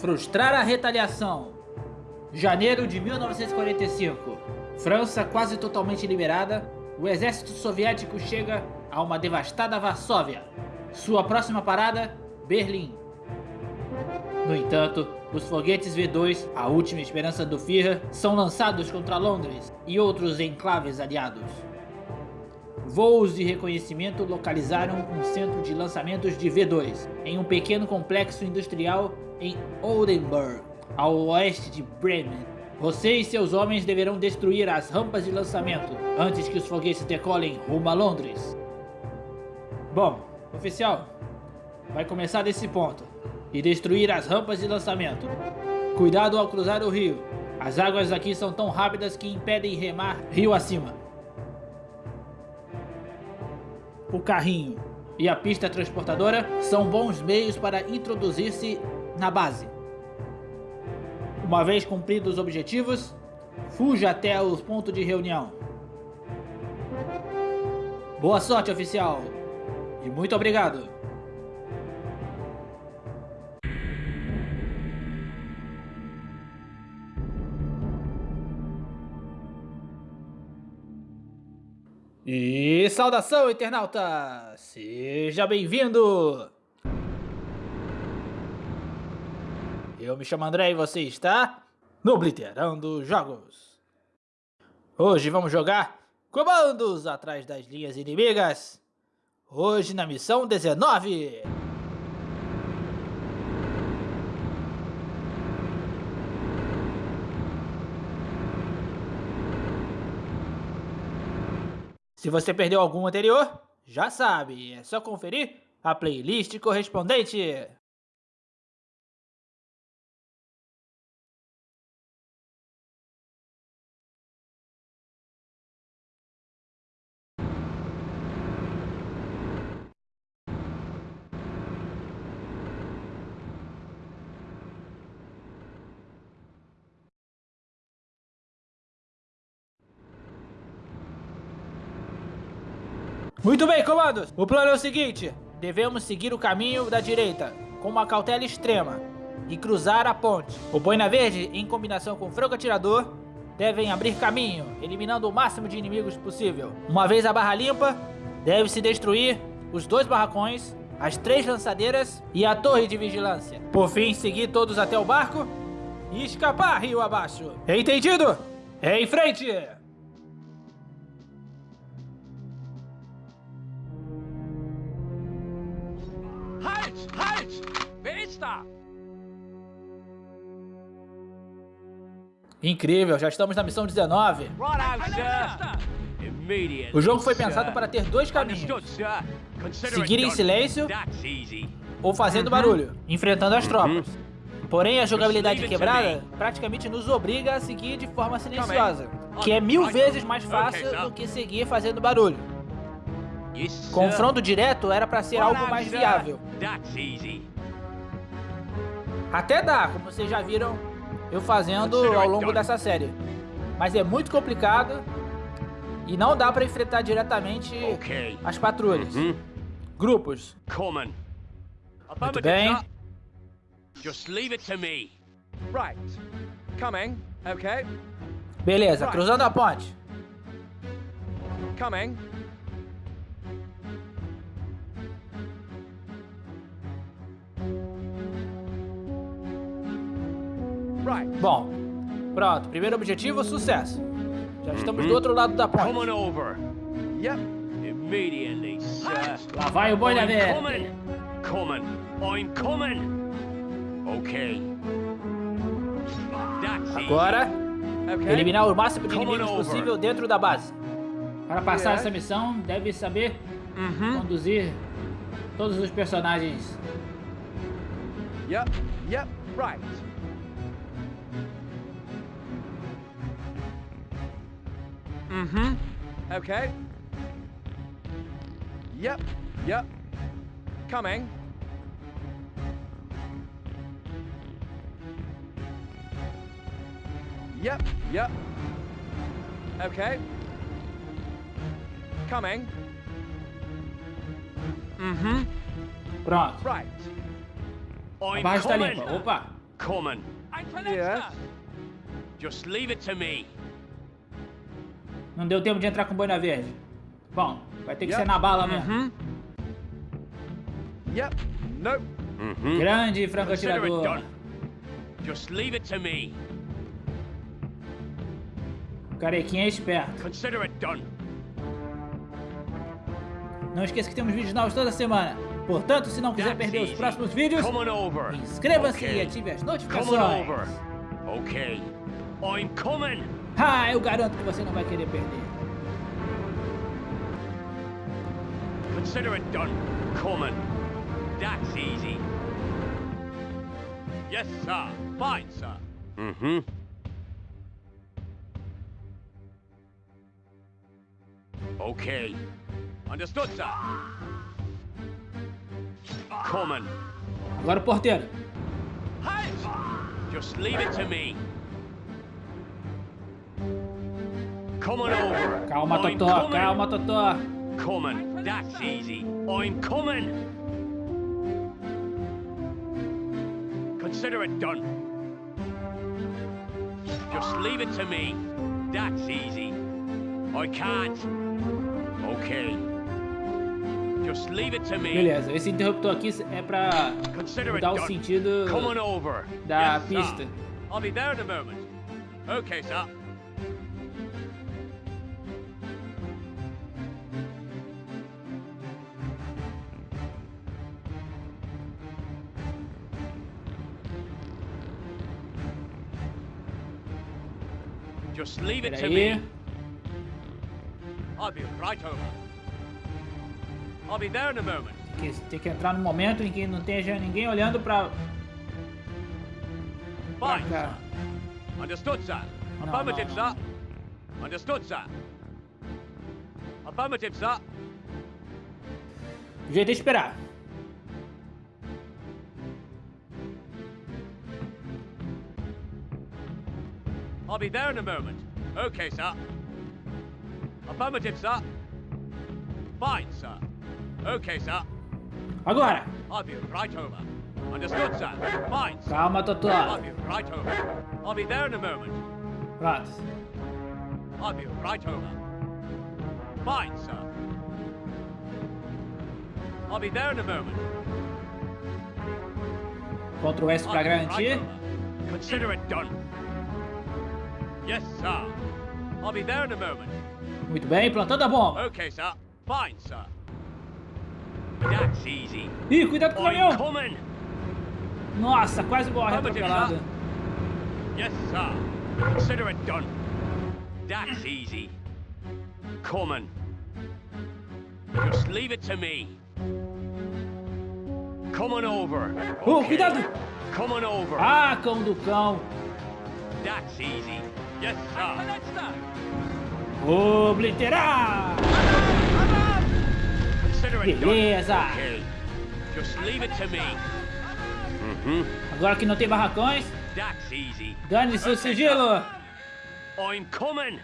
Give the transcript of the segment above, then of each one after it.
Frustrar a retaliação. Janeiro de 1945. França quase totalmente liberada, o exército soviético chega a uma devastada Varsóvia. Sua próxima parada, Berlim. No entanto, os foguetes V2, a última esperança do Führer, são lançados contra Londres e outros enclaves aliados. Voos de reconhecimento localizaram um centro de lançamentos de V2 em um pequeno complexo industrial em Oldenburg, ao oeste de Bremen. Você e seus homens deverão destruir as rampas de lançamento antes que os foguetes decolem rumo a Londres. Bom, oficial, vai começar desse ponto e destruir as rampas de lançamento. Cuidado ao cruzar o rio. As águas aqui são tão rápidas que impedem remar rio acima. o carrinho e a pista transportadora são bons meios para introduzir-se na base. Uma vez cumpridos os objetivos, fuja até o ponto de reunião. Boa sorte, oficial! E muito obrigado! E saudação, internauta! Seja bem-vindo! Eu me chamo André e você está no Blitterando Jogos. Hoje vamos jogar comandos atrás das linhas inimigas. Hoje na missão 19. Se você perdeu algum anterior, já sabe, é só conferir a playlist correspondente. Muito bem, comandos. O plano é o seguinte. Devemos seguir o caminho da direita, com uma cautela extrema, e cruzar a ponte. O Boina Verde, em combinação com o Franco Atirador, devem abrir caminho, eliminando o máximo de inimigos possível. Uma vez a barra limpa, deve-se destruir os dois barracões, as três lançadeiras e a torre de vigilância. Por fim, seguir todos até o barco e escapar rio abaixo. Entendido? Em frente! Incrível, já estamos na missão 19. O jogo foi pensado para ter dois caminhos. Seguir em silêncio ou fazendo barulho, enfrentando as tropas. Porém, a jogabilidade quebrada praticamente nos obriga a seguir de forma silenciosa, que é mil vezes mais fácil do que seguir fazendo barulho. Confronto direto era para ser algo mais viável. Até dá, como vocês já viram eu fazendo ao longo dessa série. Mas é muito complicado e não dá para enfrentar diretamente as patrulhas. Uhum. Grupos. Muito bem. Beleza, cruzando a ponte. Coming. Bom, pronto. Primeiro objetivo, sucesso. Já estamos do outro lado da ponte. Lá vai o boi da verde. Agora, eliminar o máximo de inimigos possível dentro da base. Para passar essa missão, deve saber mm-hmm. conduzir todos os personagens. Yep, yep, right. Mm-hmm. Okay. Yep. Yep. Coming. Yep. Yep. Okay. Coming. Mm-hmm. Pronto. Right. A barra está limpa. Opa. Coming. Yes. Just leave it to me. Não deu tempo de entrar com boina verde. Bom, vai ter que Yep. ser na bala mesmo. Mm-hmm. Yep. Nope. Mm-hmm. Grande franco Consider it atirador. done. Just leave it to me. Carequinha é esperto. Consider it done. Não esqueça que temos vídeos novos toda semana. Portanto, se não quiser That's perder os easy. próximos vídeos, inscreva-se Okay. e ative as notificações. over. Okay. I'm coming. Ah, eu garanto que você não vai querer perder. Consider it done. Coming. That's easy. Yes, sir. Fine, sir. Mm-hmm. Okay. Understood, sir. Coming. Agora o porteiro. Just leave it to me. Come on over. Calma, I'm Totó, coming. calma, Totó. Coming. That's easy. I'm coming. Consider it done. Just leave it to me. That's easy. I can't. Okay. Just leave it to me. Beleza, esse interruptor aqui é pra it o sentido da pista. I'll be there in a moment. Okay, sir. Just leave it to me. I'll be right over. I'll be there in a moment. Tem que entrar no momento em que não esteja ninguém olhando pra, pra Fine, cá. sir. Understood, sir. No, Affirmative, sir. Understood, sir. Affirmative, sir. O jeito é esperar. I'll be there in a moment. Okay, sir. Affirmative, sir. Fine, sir. Okay, sir. Agora! I'll be right over. Understood, sir. Fine, sir. Calma, I'll be right over. I'll be there in a moment. Right. I'll be right over. Fine, sir. I'll be there in a moment. Ctrl S pra right garantir. over. Consider it done. Yes, sir. I'll be there in a moment. Muito bem, plantando a bomba. Okay, sir. Fine, sir. That's easy. Ih, cuidado com o caminhão! coming. Nossa, quase morre sir. Yes, sir. Consider it done. That's easy. Coming. Just leave it to me. Come on over. Oh, Okay. cuidado! Come on over. Ah, cão do cão. That's easy. Yes, sir. Obliterar! Beleza. Okay. Just leave it to me. Mm-hmm. Agora que não tem barracões, That's easy. dane seu Okay, sigilo. I'm coming.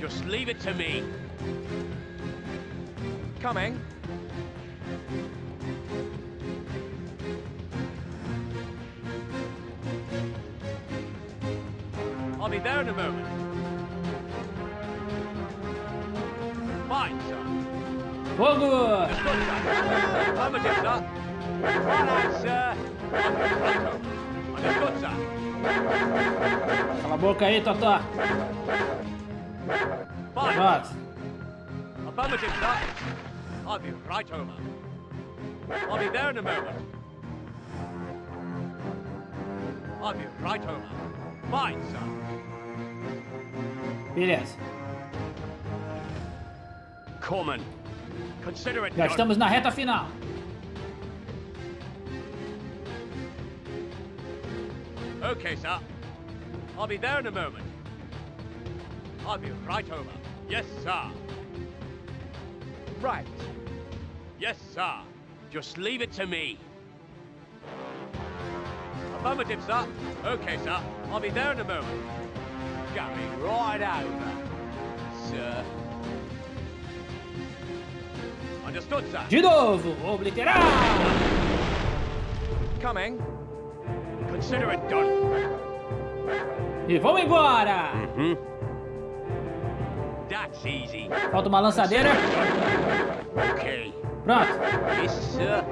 Just leave it to me. Coming. I'll be there in a moment. Fine, sir. Fogo! Good, sir. Affirmative, sir. Right, sir. Understood, sir. Cala a boca aí, Totó. Fine. Affirmative, sir. I'll be right over. I'll be there in a moment. I'll be right over. Fine, sir. Beleza. Coming. Consider it Já done. estamos na reta final. Okay, sir. I'll be there in a moment. I'll be right over. Yes, sir. Right. Yes, sir. Just leave it to me. Affirmative, sir. Okay, sir. I'll be there in a moment. Going right over, sir. Understood, sir. De novo, obliterar! Coming. Consider it done. E vamos embora! Hmm? That's easy. Falta uma lançadeira. Okay. Pronto. Yes, sir.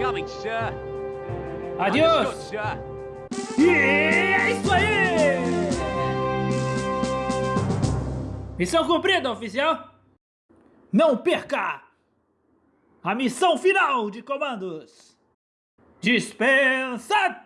Coming, sir. Understood, Adiós! E é isso aí! Missão cumprida, oficial! Não perca! A missão final de comandos! Dispensa